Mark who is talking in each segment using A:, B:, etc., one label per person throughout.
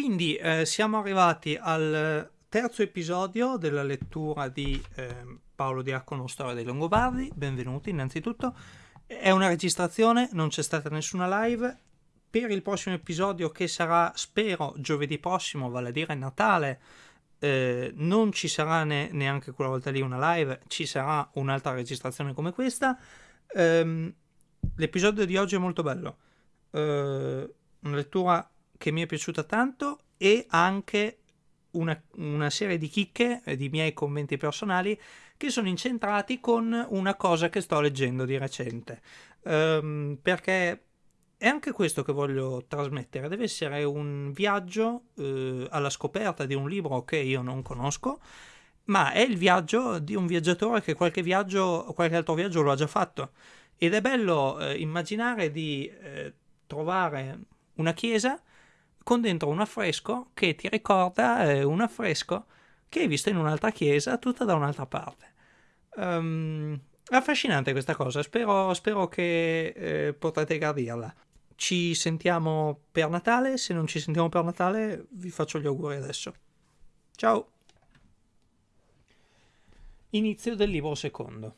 A: quindi eh, siamo arrivati al terzo episodio della lettura di eh, Paolo Diacono Storia dei Longobardi. Benvenuti innanzitutto. È una registrazione, non c'è stata nessuna live. Per il prossimo episodio, che sarà, spero, giovedì prossimo, vale a dire Natale, eh, non ci sarà ne, neanche quella volta lì una live, ci sarà un'altra registrazione come questa. Um, l'episodio di oggi è molto bello. Uh, una lettura che mi è piaciuta tanto e anche una, una, serie di chicche di miei commenti personali che sono incentrati con una cosa che sto leggendo di recente. Um, perché è anche questo che voglio trasmettere, deve essere un viaggio uh, alla scoperta di un libro che io non conosco, ma è il viaggio di un viaggiatore che qualche viaggio, qualche altro viaggio lo ha già fatto. Ed è bello uh, immaginare di uh, trovare una chiesa con dentro un affresco che ti ricorda eh, un affresco che hai visto in un'altra chiesa tutta da un'altra parte. Um, affascinante questa cosa, spero, spero che eh, potrete gradirla. Ci sentiamo per Natale, se non ci sentiamo per Natale vi faccio gli auguri adesso. Ciao! Inizio del libro secondo.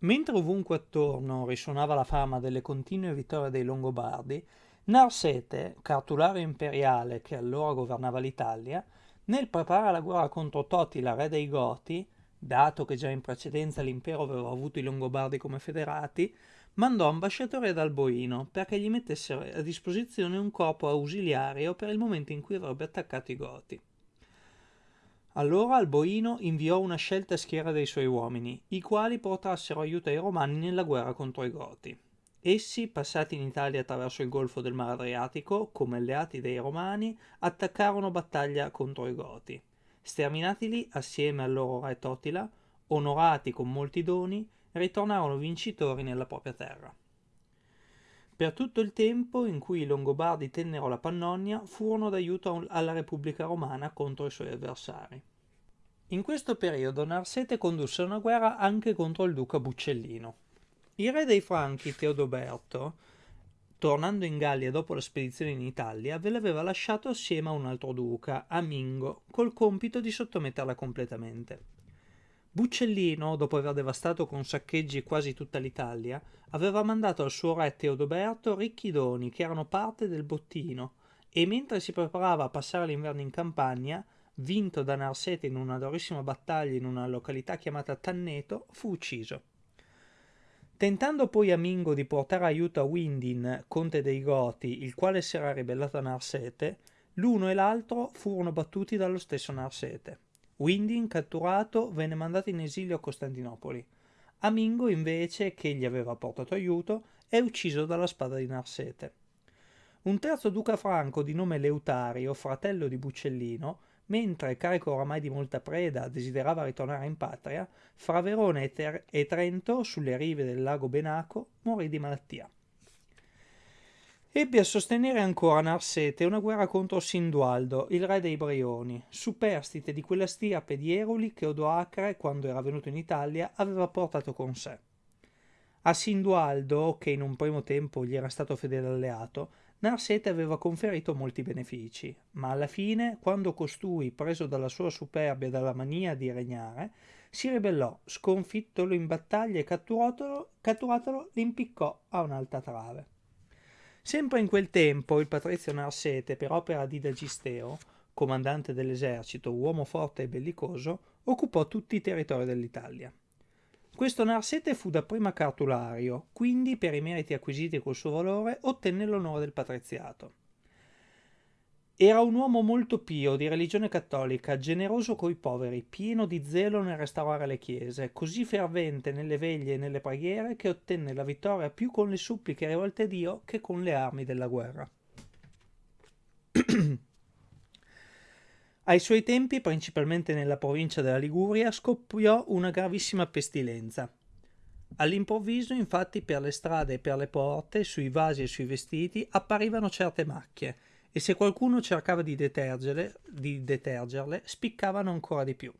A: Mentre ovunque attorno risuonava la fama delle continue vittorie dei Longobardi, Narsete, cartulario imperiale che allora governava l'Italia, nel preparare la guerra contro Totila, re dei Goti, dato che già in precedenza l'impero aveva avuto i Longobardi come federati, mandò ambasciatori ad Alboino perché gli mettessero a disposizione un corpo ausiliario per il momento in cui avrebbe attaccato i Goti. Allora Alboino inviò una scelta schiera dei suoi uomini, i quali portassero aiuto ai Romani nella guerra contro i Goti. Essi, passati in Italia attraverso il golfo del Mar Adriatico, come alleati dei Romani, attaccarono battaglia contro i Goti. Sterminatili assieme al loro re Totila, onorati con molti doni, ritornarono vincitori nella propria terra. Per tutto il tempo in cui i Longobardi tennero la Pannonia, furono d'aiuto alla Repubblica Romana contro i suoi avversari. In questo periodo Narsete condusse una guerra anche contro il duca Buccellino. Il re dei Franchi, Teodoberto, tornando in Gallia dopo la spedizione in Italia, ve l'aveva lasciato assieme a un altro duca, Amingo, col compito di sottometterla completamente. Buccellino, dopo aver devastato con saccheggi quasi tutta l'Italia, aveva mandato al suo re Teodoberto ricchi doni che erano parte del bottino e mentre si preparava a passare l'inverno in campagna, vinto da Narsete in una durissima battaglia in una località chiamata Tanneto, fu ucciso. Tentando poi Amingo di portare aiuto a Windin, conte dei Goti, il quale si era ribellato a Narsete, l'uno e l'altro furono battuti dallo stesso Narsete. Windin, catturato, venne mandato in esilio a Costantinopoli. Amingo, invece, che gli aveva portato aiuto, è ucciso dalla spada di Narsete. Un terzo duca franco di nome Leutario, fratello di Buccellino, mentre, carico oramai di molta preda, desiderava ritornare in patria, fra Verona e, Ter- e Trento, sulle rive del lago Benaco, morì di malattia. Ebbe a sostenere ancora Narsete una guerra contro Sindualdo, il re dei Brioni, superstite di quella stirpe di Eruli che Odoacre, quando era venuto in Italia, aveva portato con sé. A Sindualdo, che in un primo tempo gli era stato fedele alleato, Narsete aveva conferito molti benefici, ma alla fine, quando costui, preso dalla sua superbia e dalla mania di regnare, si ribellò, sconfittolo in battaglia e catturatolo, catturatolo l'impiccò a un'alta trave. Sempre in quel tempo il patrizio Narsete, per opera di Dagisteo, comandante dell'esercito, uomo forte e bellicoso, occupò tutti i territori dell'Italia. Questo Narsete fu dapprima cartulario, quindi per i meriti acquisiti col suo valore ottenne l'onore del patriziato. Era un uomo molto pio, di religione cattolica, generoso coi poveri, pieno di zelo nel restaurare le chiese, così fervente nelle veglie e nelle preghiere che ottenne la vittoria più con le suppliche rivolte a Dio che con le armi della guerra. Ai suoi tempi, principalmente nella provincia della Liguria, scoppiò una gravissima pestilenza. All'improvviso, infatti, per le strade e per le porte, sui vasi e sui vestiti, apparivano certe macchie, e se qualcuno cercava di detergerle, di detergerle spiccavano ancora di più.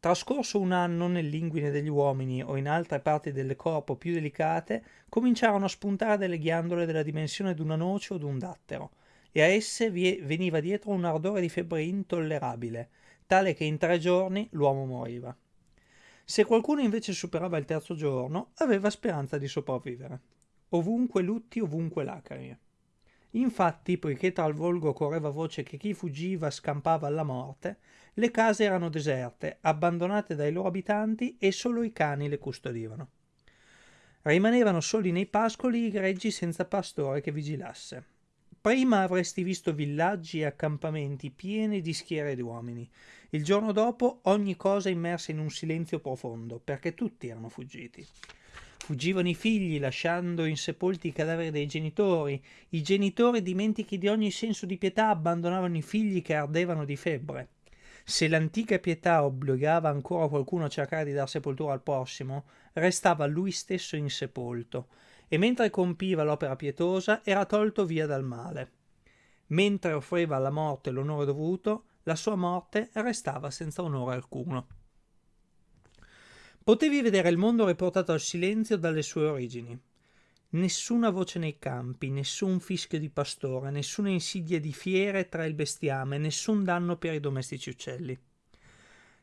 A: Trascorso un anno nell'inguine degli uomini o in altre parti del corpo più delicate, cominciarono a spuntare delle ghiandole della dimensione di una noce o d'un dattero, e a esse veniva dietro un ardore di febbre intollerabile, tale che in tre giorni l'uomo moriva. Se qualcuno invece superava il terzo giorno, aveva speranza di sopravvivere. Ovunque lutti, ovunque lacrime. Infatti, poiché tra il volgo correva voce che chi fuggiva scampava alla morte, le case erano deserte, abbandonate dai loro abitanti e solo i cani le custodivano. Rimanevano soli nei pascoli i greggi senza pastore che vigilasse. Prima avresti visto villaggi e accampamenti pieni di schiere di uomini. Il giorno dopo ogni cosa immersa in un silenzio profondo, perché tutti erano fuggiti. Fuggivano i figli, lasciando insepolti i cadaveri dei genitori. I genitori, dimentichi di ogni senso di pietà, abbandonavano i figli che ardevano di febbre. Se l'antica pietà obbligava ancora qualcuno a cercare di dar sepoltura al prossimo, restava lui stesso insepolto, e mentre compiva l'opera pietosa era tolto via dal male. Mentre offriva alla morte l'onore dovuto, la sua morte restava senza onore alcuno. Potevi vedere il mondo riportato al silenzio dalle sue origini. Nessuna voce nei campi, nessun fischio di pastore, nessuna insidia di fiere tra il bestiame, nessun danno per i domestici uccelli.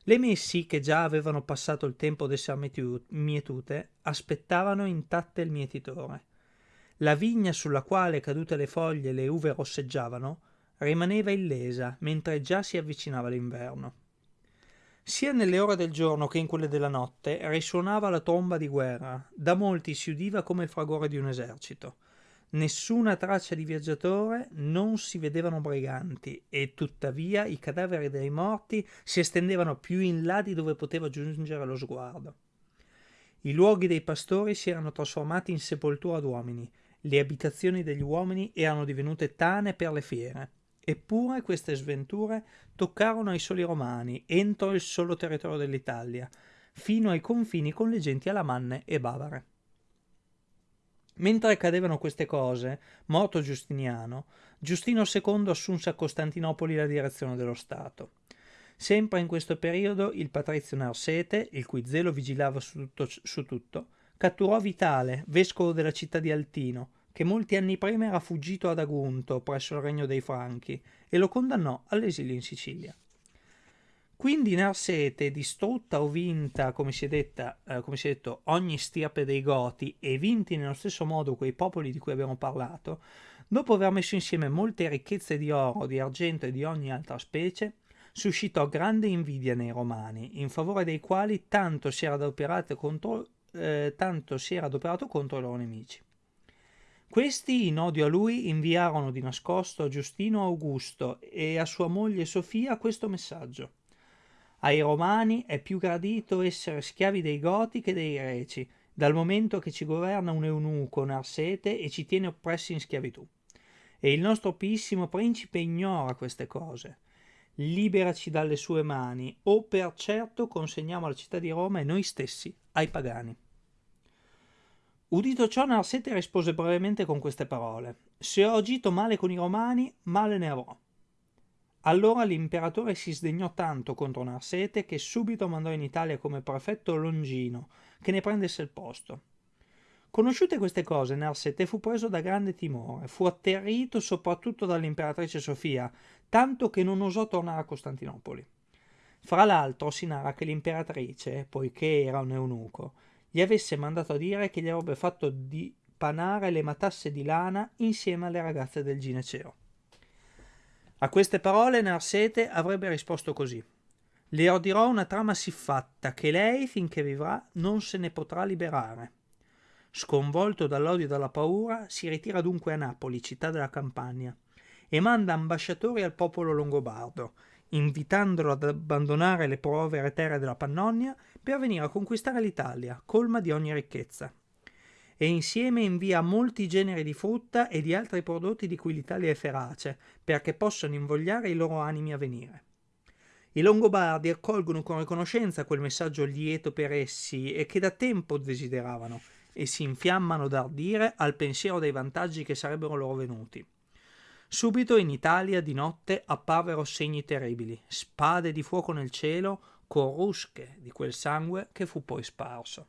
A: Le messi, che già avevano passato il tempo d'essere mietute, aspettavano intatte il mietitore. La vigna sulla quale, cadute le foglie, le uve rosseggiavano, rimaneva illesa, mentre già si avvicinava l'inverno. Sia nelle ore del giorno che in quelle della notte risuonava la tromba di guerra, da molti si udiva come il fragore di un esercito. Nessuna traccia di viaggiatore, non si vedevano briganti, e tuttavia i cadaveri dei morti si estendevano più in là di dove poteva giungere lo sguardo. I luoghi dei pastori si erano trasformati in sepoltura d'uomini, le abitazioni degli uomini erano divenute tane per le fiere. Eppure queste sventure toccarono ai soli romani, entro il solo territorio dell'Italia, fino ai confini con le genti alamanne e bavare. Mentre accadevano queste cose, morto Giustiniano, Giustino II assunse a Costantinopoli la direzione dello Stato. Sempre in questo periodo il patrizio Narsete, il cui zelo vigilava su tutto, su tutto catturò Vitale, vescovo della città di Altino, che molti anni prima era fuggito ad Agunto presso il regno dei Franchi e lo condannò all'esilio in Sicilia. Quindi Narsete, distrutta o vinta, come si, è detta, eh, come si è detto, ogni stirpe dei Goti e vinti nello stesso modo quei popoli di cui abbiamo parlato, dopo aver messo insieme molte ricchezze di oro, di argento e di ogni altra specie, suscitò grande invidia nei Romani, in favore dei quali tanto si era adoperato contro, eh, tanto si era adoperato contro i loro nemici. Questi, in odio a lui, inviarono di nascosto a Giustino Augusto e a sua moglie Sofia questo messaggio. Ai romani è più gradito essere schiavi dei Goti che dei Greci, dal momento che ci governa un eunuco Narsete e ci tiene oppressi in schiavitù. E il nostro piissimo principe ignora queste cose. Liberaci dalle sue mani, o per certo consegniamo la città di Roma e noi stessi ai pagani. Udito ciò, Narsete rispose brevemente con queste parole: Se ho agito male con i romani, male ne avrò. Allora l'imperatore si sdegnò tanto contro Narsete che subito mandò in Italia come prefetto Longino, che ne prendesse il posto. Conosciute queste cose, Narsete fu preso da grande timore, fu atterrito soprattutto dall'imperatrice Sofia, tanto che non osò tornare a Costantinopoli. Fra l'altro si narra che l'imperatrice, poiché era un eunuco, gli avesse mandato a dire che gli avrebbe fatto dipanare le matasse di lana insieme alle ragazze del gineceo. A queste parole Narsete avrebbe risposto così. Le ordirò una trama siffatta che lei, finché vivrà, non se ne potrà liberare. Sconvolto dall'odio e dalla paura, si ritira dunque a Napoli, città della campagna, e manda ambasciatori al popolo longobardo, invitandolo ad abbandonare le povere terre della Pannonia per venire a conquistare l'Italia, colma di ogni ricchezza. E insieme invia molti generi di frutta e di altri prodotti di cui l'Italia è ferace, perché possano invogliare i loro animi a venire. I Longobardi accolgono con riconoscenza quel messaggio lieto per essi e che da tempo desideravano, e si infiammano d'ardire al pensiero dei vantaggi che sarebbero loro venuti. Subito in Italia di notte apparvero segni terribili, spade di fuoco nel cielo, corrusche di quel sangue che fu poi sparso.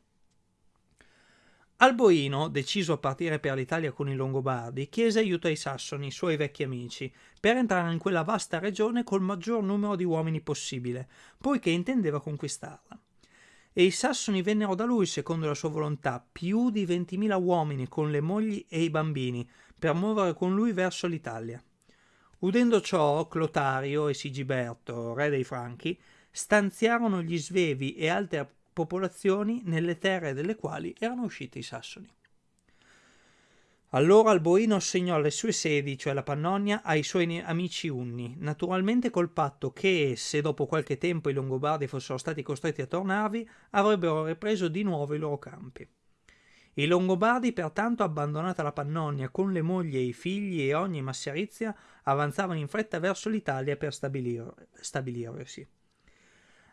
A: Alboino, deciso a partire per l'Italia con i Longobardi, chiese aiuto ai Sassoni, suoi vecchi amici, per entrare in quella vasta regione col maggior numero di uomini possibile, poiché intendeva conquistarla. E i Sassoni vennero da lui, secondo la sua volontà, più di 20.000 uomini con le mogli e i bambini, per muovere con lui verso l'Italia. Udendo ciò, Clotario e Sigiberto, re dei Franchi, stanziarono gli svevi e altre popolazioni nelle terre delle quali erano usciti i Sassoni. Allora Alboino assegnò alle sue sedi, cioè la Pannonia, ai suoi amici unni, naturalmente col patto che, se dopo qualche tempo i Longobardi fossero stati costretti a tornarvi, avrebbero ripreso di nuovo i loro campi. I Longobardi, pertanto, abbandonata la Pannonia con le mogli e i figli e ogni masserizia, avanzavano in fretta verso l'Italia per stabilir- stabilirsi.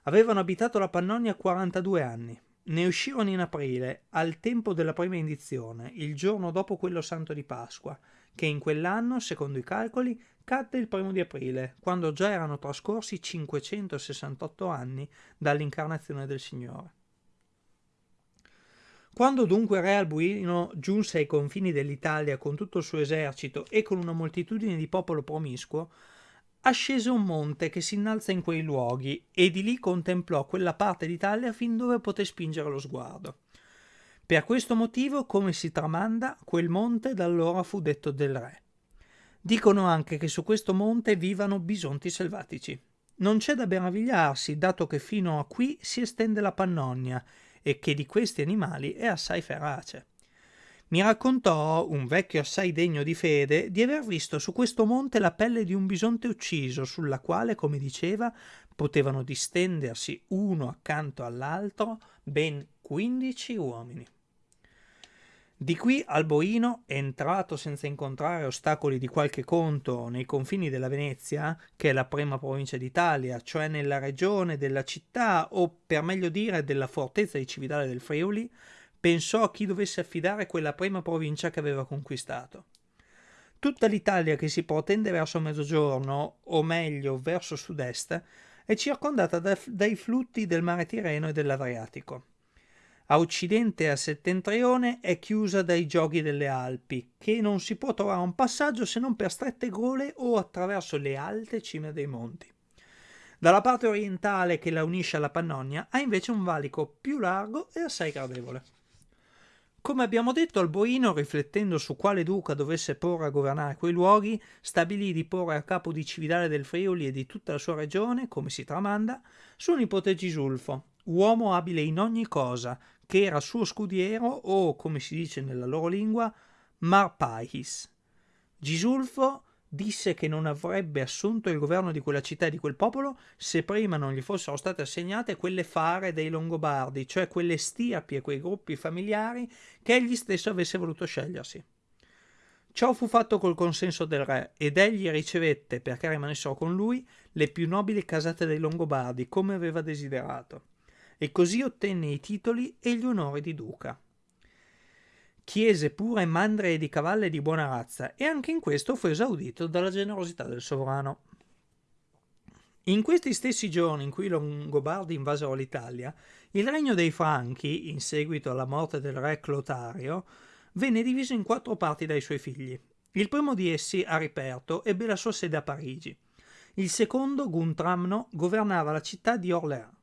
A: Avevano abitato la Pannonia 42 anni. Ne uscirono in aprile, al tempo della prima indizione, il giorno dopo quello santo di Pasqua, che in quell'anno, secondo i calcoli, cadde il primo di aprile, quando già erano trascorsi 568 anni dall'incarnazione del Signore. Quando dunque Re Albuino giunse ai confini dell'Italia con tutto il suo esercito e con una moltitudine di popolo promiscuo, ascese un monte che si innalza in quei luoghi e di lì contemplò quella parte d'Italia fin dove poté spingere lo sguardo. Per questo motivo, come si tramanda, quel monte da allora fu detto del re. Dicono anche che su questo monte vivano bisonti selvatici. Non c'è da meravigliarsi, dato che fino a qui si estende la Pannonia e che di questi animali è assai ferace mi raccontò, un vecchio assai degno di fede, di aver visto su questo monte la pelle di un bisonte ucciso, sulla quale, come diceva, potevano distendersi uno accanto all'altro ben quindici uomini. Di qui Alboino, entrato senza incontrare ostacoli di qualche conto nei confini della Venezia, che è la prima provincia d'Italia, cioè nella regione della città o per meglio dire della fortezza di Cividale del Friuli, pensò a chi dovesse affidare quella prima provincia che aveva conquistato. Tutta l'Italia che si protende verso mezzogiorno, o meglio verso sud-est, è circondata da, dai flutti del mare Tirreno e dell'Adriatico. A occidente e a settentrione è chiusa dai gioghi delle Alpi, che non si può trovare un passaggio se non per strette gole o attraverso le alte cime dei monti. Dalla parte orientale che la unisce alla Pannonia ha invece un valico più largo e assai gradevole. Come abbiamo detto, Alboino, riflettendo su quale duca dovesse porre a governare quei luoghi, stabilì di porre a capo di Cividale del Friuli e di tutta la sua regione, come si tramanda, suo nipote Gisulfo, uomo abile in ogni cosa, che era suo scudiero o, come si dice nella loro lingua, Marpais. Gisulfo disse che non avrebbe assunto il governo di quella città e di quel popolo se prima non gli fossero state assegnate quelle fare dei Longobardi, cioè quelle stirpi e quei gruppi familiari che egli stesso avesse voluto scegliersi. Ciò fu fatto col consenso del re ed egli ricevette, perché rimanessero con lui, le più nobili casate dei Longobardi, come aveva desiderato, e così ottenne i titoli e gli onori di duca chiese pure mandre di cavalle di buona razza e anche in questo fu esaudito dalla generosità del sovrano. In questi stessi giorni in cui i Longobardi invasero l'Italia, il regno dei Franchi, in seguito alla morte del re Clotario, venne diviso in quattro parti dai suoi figli. Il primo di essi, Ariperto, ebbe la sua sede a Parigi. Il secondo, Guntramno, governava la città di Orléans.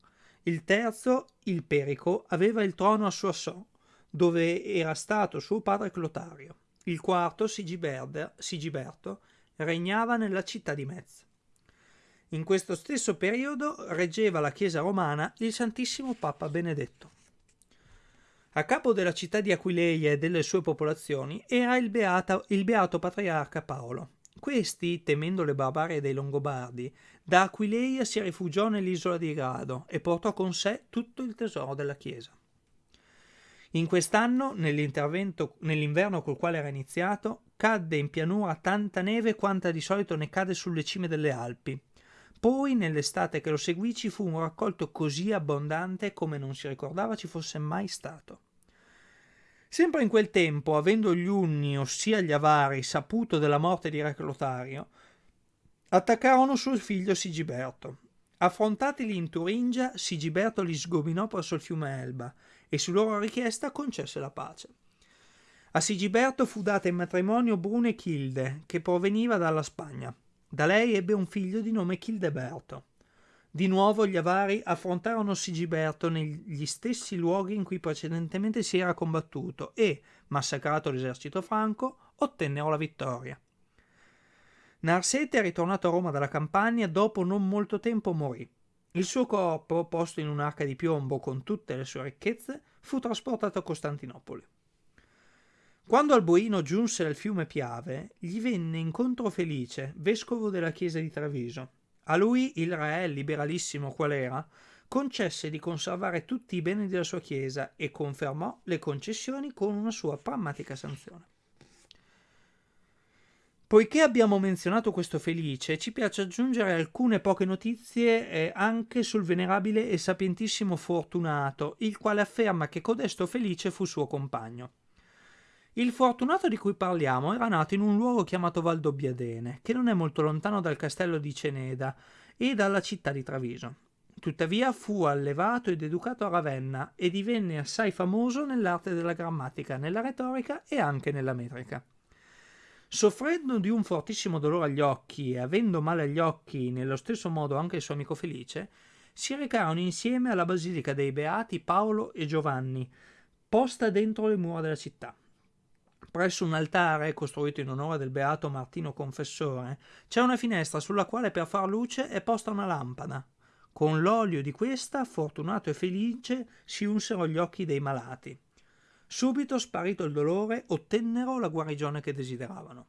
A: Il terzo, il Perico, aveva il trono a Soissons dove era stato suo padre Clotario. Il quarto, Sigiberto, regnava nella città di Metz. In questo stesso periodo reggeva la Chiesa romana il Santissimo Papa Benedetto. A capo della città di Aquileia e delle sue popolazioni era il, beata, il beato patriarca Paolo. Questi, temendo le barbarie dei Longobardi, da Aquileia si rifugiò nell'isola di Grado e portò con sé tutto il tesoro della Chiesa. In quest'anno, nell'inverno col quale era iniziato, cadde in pianura tanta neve quanta di solito ne cade sulle cime delle Alpi. Poi, nell'estate che lo seguì, ci fu un raccolto così abbondante come non si ricordava ci fosse mai stato. Sempre in quel tempo, avendo gli Unni, ossia gli Avari, saputo della morte di Re Clotario, attaccarono suo figlio Sigiberto. Affrontatili in Turingia, Sigiberto li sgominò presso il fiume Elba e su loro richiesta concesse la pace. A Sigiberto fu data in matrimonio Brune Childe, che proveniva dalla Spagna. Da lei ebbe un figlio di nome Childeberto. Di nuovo gli avari affrontarono Sigiberto negli stessi luoghi in cui precedentemente si era combattuto e, massacrato l'esercito franco, ottennero la vittoria. Narsete, ritornato a Roma dalla campagna, dopo non molto tempo morì. Il suo corpo, posto in un'arca di piombo con tutte le sue ricchezze, fu trasportato a Costantinopoli. Quando Alboino giunse al fiume Piave, gli venne incontro Felice, vescovo della chiesa di Treviso. A lui il re, liberalissimo qual era, concesse di conservare tutti i beni della sua chiesa e confermò le concessioni con una sua pragmatica sanzione. Poiché abbiamo menzionato questo Felice, ci piace aggiungere alcune poche notizie eh, anche sul venerabile e sapientissimo Fortunato, il quale afferma che codesto Felice fu suo compagno. Il fortunato di cui parliamo era nato in un luogo chiamato Valdobbiadene, che non è molto lontano dal castello di Ceneda e dalla città di Traviso. Tuttavia fu allevato ed educato a Ravenna e divenne assai famoso nell'arte della grammatica, nella retorica e anche nella metrica. Soffrendo di un fortissimo dolore agli occhi e avendo male agli occhi nello stesso modo anche il suo amico Felice, si recarono insieme alla basilica dei Beati Paolo e Giovanni, posta dentro le mura della città. Presso un altare, costruito in onore del beato Martino Confessore, c'è una finestra sulla quale per far luce è posta una lampada. Con l'olio di questa, fortunato e felice, si unsero gli occhi dei malati. Subito, sparito il dolore, ottennero la guarigione che desideravano.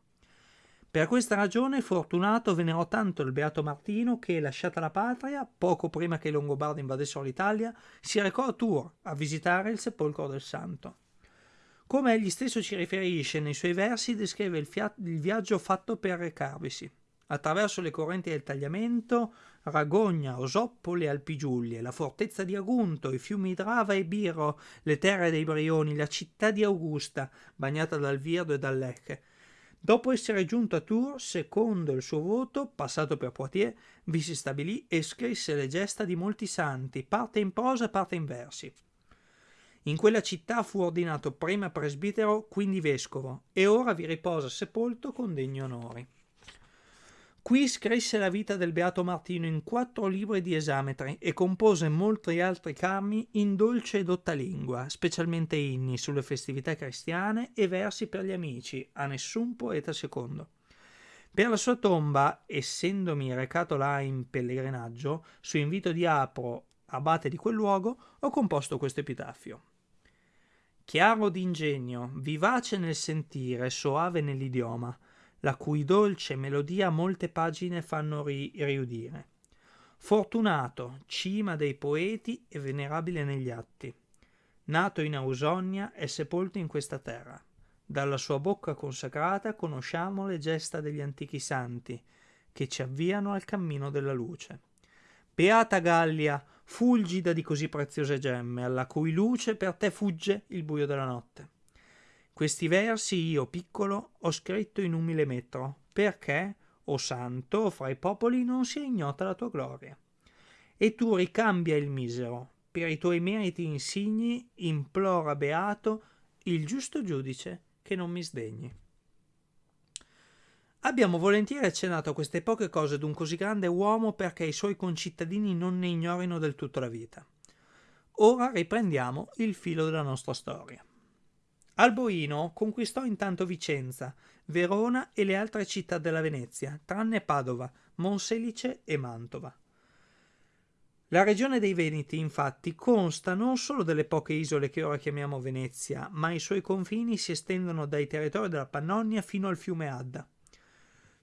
A: Per questa ragione Fortunato venerò tanto il beato Martino che, lasciata la patria, poco prima che i Longobardi invadessero l'Italia, si recò a Tours a visitare il sepolcro del santo. Come egli stesso ci riferisce nei suoi versi, descrive il, il viaggio fatto per recarvisi. Attraverso le correnti del tagliamento, Ragogna, Osoppole, Alpigiulie, la fortezza di Agunto, i fiumi Drava e Biro, le terre dei Brioni, la città di Augusta, bagnata dal Virdo e dal Lecce. Dopo essere giunto a Tours, secondo il suo voto, passato per Poitiers, vi si stabilì e scrisse le gesta di molti santi, parte in prosa e parte in versi. In quella città fu ordinato prima presbitero, quindi vescovo, e ora vi riposa sepolto con degni onori. Qui scrisse la vita del Beato Martino in quattro libri di esametri e compose molti altri cammi in dolce e dotta lingua, specialmente inni sulle festività cristiane e versi per gli amici, a nessun poeta secondo. Per la sua tomba, essendomi recato là in pellegrinaggio, su invito di Apro, abate di quel luogo, ho composto questo epitaffio. Chiaro d'ingegno, vivace nel sentire, soave nell'idioma, la cui dolce melodia molte pagine fanno ri- riudire. Fortunato, cima dei poeti e venerabile negli atti. Nato in Ausonia e sepolto in questa terra. Dalla sua bocca consacrata conosciamo le gesta degli antichi santi, che ci avviano al cammino della luce. Beata Gallia, fulgida di così preziose gemme, alla cui luce per te fugge il buio della notte. Questi versi io, piccolo, ho scritto in umile metro, perché, o santo, fra i popoli non sia ignota la tua gloria. E tu ricambia il misero, per i tuoi meriti insigni, implora beato il giusto giudice che non mi sdegni. Abbiamo volentieri accennato a queste poche cose d'un così grande uomo perché i suoi concittadini non ne ignorino del tutto la vita. Ora riprendiamo il filo della nostra storia. Alboino conquistò intanto Vicenza, Verona e le altre città della Venezia, tranne Padova, Monselice e Mantova. La regione dei Veneti, infatti, consta non solo delle poche isole che ora chiamiamo Venezia, ma i suoi confini si estendono dai territori della Pannonia fino al fiume Adda.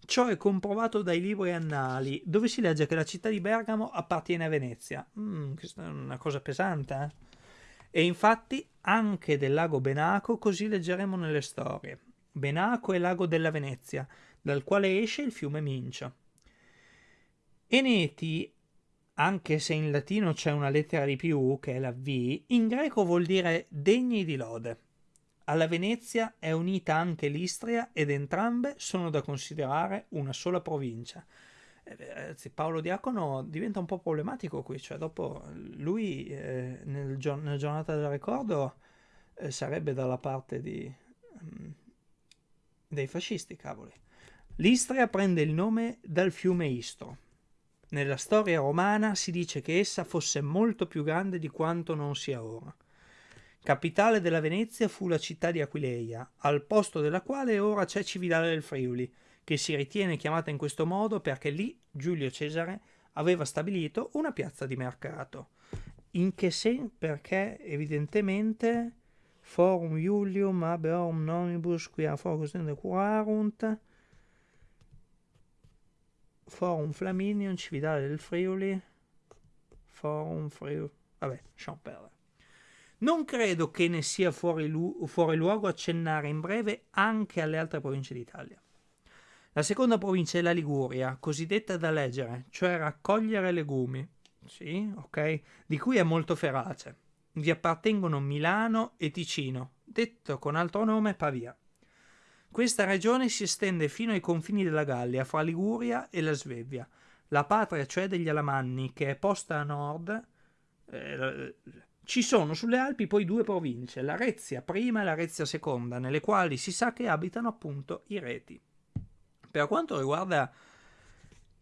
A: Ciò è comprovato dai libri annali, dove si legge che la città di Bergamo appartiene a Venezia. Mm, questa è una cosa pesante, eh? E infatti anche del lago Benaco così leggeremo nelle storie. Benaco è lago della Venezia, dal quale esce il fiume Mincio. Eneti, anche se in latino c'è una lettera di più, che è la V, in greco vuol dire degni di lode. Alla Venezia è unita anche l'Istria ed entrambe sono da considerare una sola provincia. Eh, Paolo Diacono diventa un po' problematico qui, cioè dopo lui eh, nel, nella giornata del ricordo eh, sarebbe dalla parte di, mm, dei fascisti, cavoli. L'Istria prende il nome dal fiume Istro. Nella storia romana si dice che essa fosse molto più grande di quanto non sia ora. Capitale della Venezia fu la città di Aquileia, al posto della quale ora c'è Cividale del Friuli, che si ritiene chiamata in questo modo perché lì Giulio Cesare aveva stabilito una piazza di mercato. In che senso? Perché evidentemente Forum Iulium habeorum nonibus quia focus curarunt Forum Flaminium, Cividale del Friuli, Forum Friuli, vabbè, lasciamo perdere. Non credo che ne sia fuori, lu- fuori luogo accennare in breve anche alle altre province d'Italia. La seconda provincia è la Liguria, cosiddetta da leggere, cioè raccogliere legumi, sì, ok, di cui è molto ferace. Vi appartengono Milano e Ticino, detto con altro nome Pavia. Questa regione si estende fino ai confini della Gallia, fra Liguria e la Svevia, la patria cioè degli Alamanni, che è posta a nord. Eh, ci sono sulle Alpi poi due province, la Rezia prima e la Rezia seconda, nelle quali si sa che abitano appunto i reti. Per quanto riguarda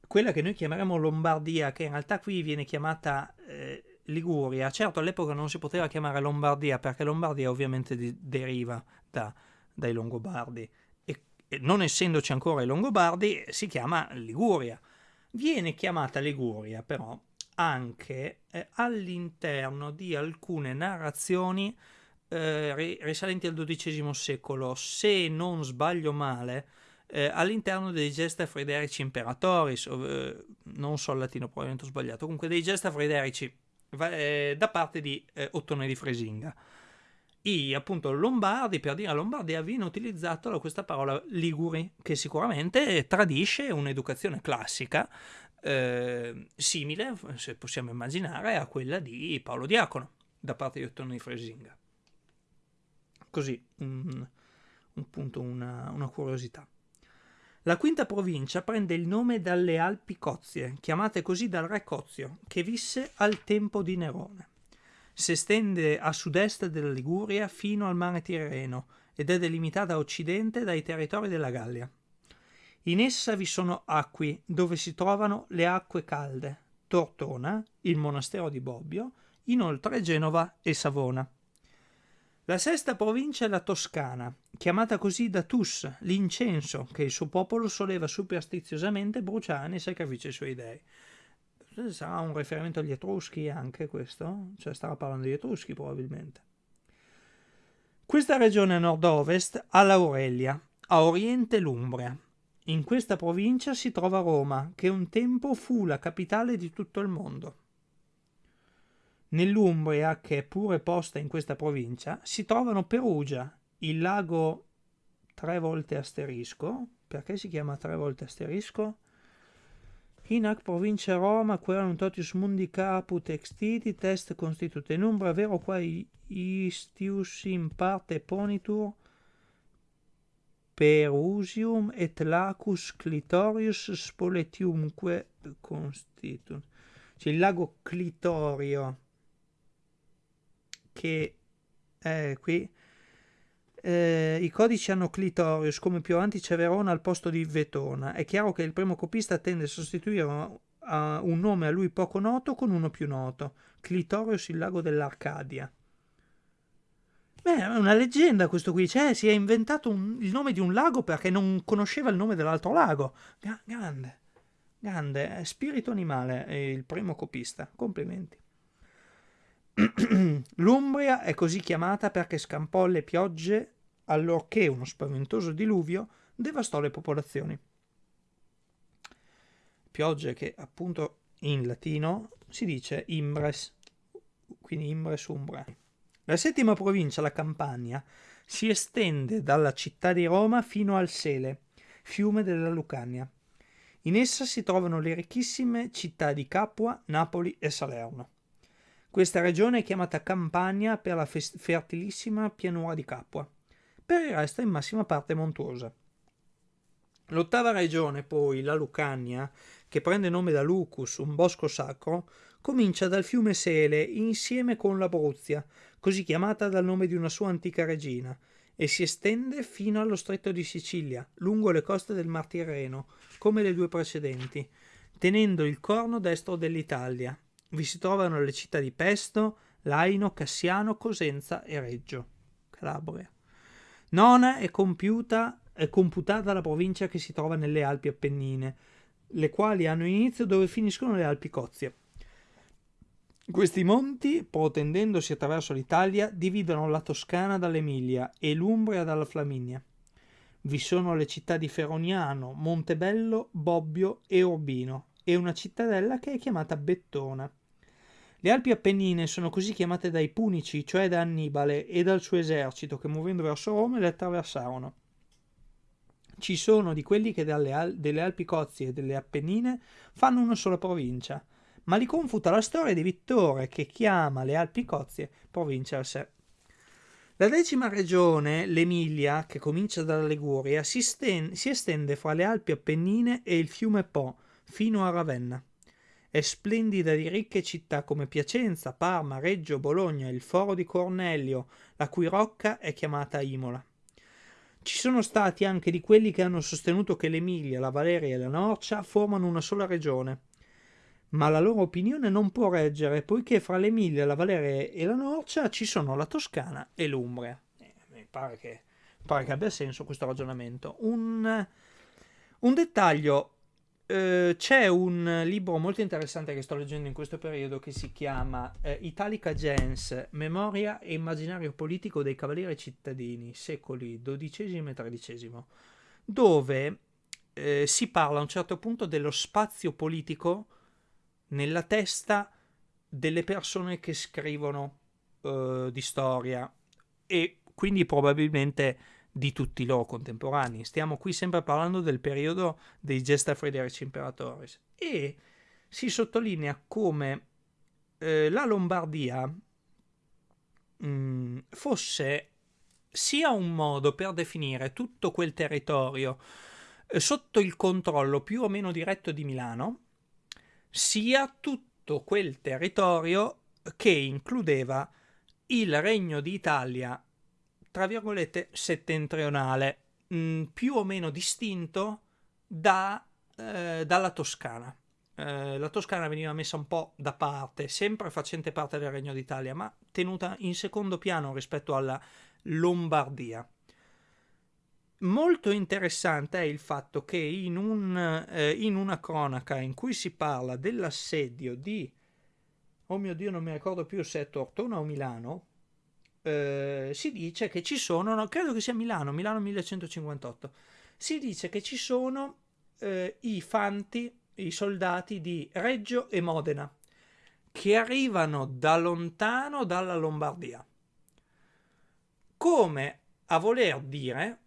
A: quella che noi chiameremo Lombardia, che in realtà qui viene chiamata eh, Liguria, certo all'epoca non si poteva chiamare Lombardia perché Lombardia ovviamente di- deriva da dai Longobardi e, e non essendoci ancora i Longobardi si chiama Liguria. Viene chiamata Liguria però anche eh, all'interno di alcune narrazioni eh, risalenti al XII secolo, se non sbaglio male, eh, all'interno dei Gesta Frederici Imperatoris, eh, non so il latino, probabilmente ho sbagliato, comunque dei Gesta Frederici eh, da parte di eh, Ottone di Fresinga i appunto lombardi, per dire Lombardia, viene utilizzato questa parola liguri, che sicuramente tradisce un'educazione classica eh, simile, se possiamo immaginare, a quella di Paolo Diacono da parte di Ottone di Fresinga. Così, un, un punto, una, una curiosità. La quinta provincia prende il nome dalle Alpi Cozie, chiamate così dal re Cozio, che visse al tempo di Nerone si estende a sud-est della Liguria fino al mare Tirreno ed è delimitata a occidente dai territori della Gallia. In essa vi sono acqui dove si trovano le acque calde, Tortona, il monastero di Bobbio, inoltre Genova e Savona. La sesta provincia è la Toscana, chiamata così da Tus, l'incenso che il suo popolo soleva superstiziosamente bruciare nei sacrifici ai suoi dei. Sarà un riferimento agli Etruschi anche questo? Cioè stava parlando di Etruschi probabilmente. Questa regione a nord-ovest ha l'Aurelia, a oriente l'Umbria. In questa provincia si trova Roma, che un tempo fu la capitale di tutto il mondo. Nell'Umbria, che è pure posta in questa provincia, si trovano Perugia, il lago tre volte asterisco. Perché si chiama tre volte asterisco? Hinac provincia Roma, queram totius mundi caput extiti, test constitute in umbra, vero quae istius in parte ponitur perusium et lacus clitorius spoletiumque constitut. Cioè il lago Clitorio che è qui eh, i codici hanno Clitorius, come più avanti c'è Verona al posto di Vetona. È chiaro che il primo copista tende a sostituire un nome a lui poco noto con uno più noto. Clitorius, il lago dell'Arcadia. Beh, è una leggenda questo qui, cioè si è inventato un, il nome di un lago perché non conosceva il nome dell'altro lago. Grande, grande, spirito animale è il primo copista, complimenti. L'Umbria è così chiamata perché scampò le piogge allorché uno spaventoso diluvio devastò le popolazioni. Piogge che appunto in latino si dice imbres, quindi imbres umbra. La settima provincia, la Campania, si estende dalla città di Roma fino al Sele, fiume della Lucania. In essa si trovano le ricchissime città di Capua, Napoli e Salerno. Questa regione è chiamata Campania per la fertilissima pianura di Capua per il resto in massima parte montuosa. L'ottava regione, poi, la Lucania, che prende nome da Lucus, un bosco sacro, comincia dal fiume Sele insieme con l'Abruzia, così chiamata dal nome di una sua antica regina, e si estende fino allo stretto di Sicilia, lungo le coste del Mar Tirreno, come le due precedenti, tenendo il corno destro dell'Italia. Vi si trovano le città di Pesto, Laino, Cassiano, Cosenza e Reggio, Calabria. Nona è, compiuta, è computata la provincia che si trova nelle Alpi Appennine, le quali hanno inizio dove finiscono le Alpi Cozie. Questi monti, protendendosi attraverso l'Italia, dividono la Toscana dall'Emilia e l'Umbria dalla Flaminia. Vi sono le città di Feroniano, Montebello, Bobbio e Urbino e una cittadella che è chiamata Bettona. Le Alpi Appennine sono così chiamate dai Punici, cioè da Annibale e dal suo esercito che muovendo verso Roma le attraversarono. Ci sono di quelli che Al- delle Alpi Cozie e delle Appennine fanno una sola provincia – ma li confuta la storia di Vittore che chiama le Alpi Cozie provincia a sé. La decima regione, l'Emilia, che comincia dalla Liguria, si, si estende fra le Alpi Appennine e il fiume Po, fino a Ravenna. È splendida di ricche città come Piacenza, Parma, Reggio, Bologna, il Foro di Cornelio, la cui rocca è chiamata Imola. Ci sono stati anche di quelli che hanno sostenuto che l'Emilia, la Valeria e la Norcia formano una sola regione, ma la loro opinione non può reggere, poiché fra l'Emilia, la Valeria e la Norcia ci sono la Toscana e l'Umbria. Eh, mi pare che, pare che, abbia senso questo ragionamento. Un, un dettaglio, eh, c'è un libro molto interessante che sto leggendo in questo periodo che si chiama eh, Italica Gens, Memoria e immaginario politico dei cavalieri cittadini, secoli XII e XIII, dove eh, si parla a un certo punto dello spazio politico nella testa delle persone che scrivono uh, di storia e quindi probabilmente di tutti i loro contemporanei. Stiamo qui sempre parlando del periodo dei Gesta Frederici Imperatoris e si sottolinea come eh, la Lombardia mh, mm, fosse sia un modo per definire tutto quel territorio eh, sotto il controllo più o meno diretto di Milano, sia tutto quel territorio che includeva il Regno d'Italia, tra virgolette, settentrionale, mh, mm, più o meno distinto da, eh, dalla Toscana. Eh, la Toscana veniva messa un po' da parte, sempre facente parte del Regno d'Italia, ma tenuta in secondo piano rispetto alla Lombardia. Molto interessante è il fatto che in, un, eh, in una cronaca in cui si parla dell'assedio di, oh mio Dio non mi ricordo più se è Tortona o Milano, eh, si dice che ci sono, no, credo che sia Milano, Milano 1158, si dice che ci sono eh, i fanti, i soldati di Reggio e Modena, che arrivano da lontano dalla Lombardia. Come a voler dire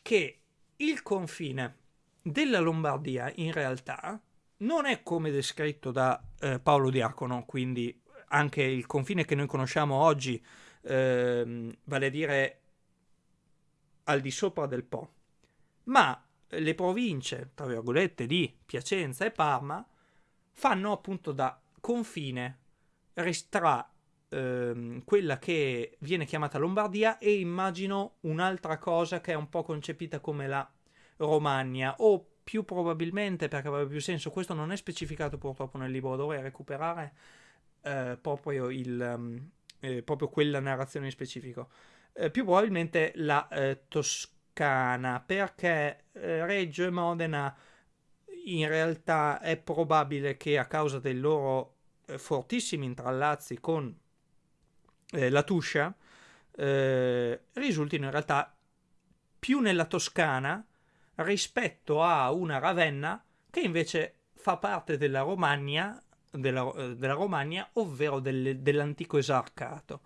A: che il confine della Lombardia in realtà non è come descritto da eh, Paolo Diacono, quindi anche il confine che noi conosciamo oggi, eh, vale a dire al di sopra del Po, ma le province, tra virgolette, di Piacenza e Parma fanno appunto da confine tra ehm, quella che viene chiamata Lombardia e immagino un'altra cosa che è un po' concepita come la Romagna o più probabilmente perché avrebbe più senso questo non è specificato purtroppo nel libro dovrei recuperare eh, proprio, il, um, eh, proprio quella narrazione in specifico. Eh, più probabilmente la eh, Toscana perché eh, Reggio e Modena in realtà è probabile che a causa dei loro eh, fortissimi intrallazzi con eh, la Tuscia risultino in realtà più nella Toscana rispetto a una Ravenna che invece fa parte della Romagna, della, eh, della Romagna ovvero del, dell'antico esarcato.